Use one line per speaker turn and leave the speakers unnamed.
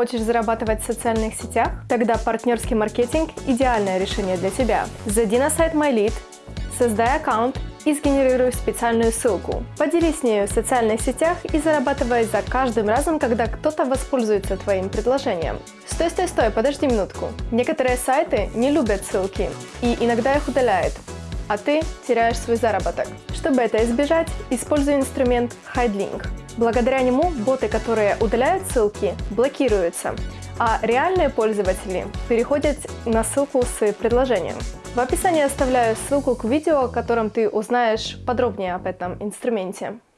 Хочешь зарабатывать в социальных сетях? Тогда партнерский маркетинг – идеальное решение для тебя. Зайди на сайт MyLead, создай аккаунт и сгенерируй специальную ссылку. Поделись нею в социальных сетях и зарабатывай за каждым разом, когда кто-то воспользуется твоим предложением. Стой, стой, стой, подожди минутку. Некоторые сайты не любят ссылки и иногда их удаляют, а ты теряешь свой заработок. Чтобы это избежать, используй инструмент HideLink. Благодаря нему боты, которые удаляют ссылки, блокируются, а реальные пользователи переходят на ссылку с предложением. В описании оставляю ссылку к видео, в котором ты узнаешь подробнее об этом инструменте.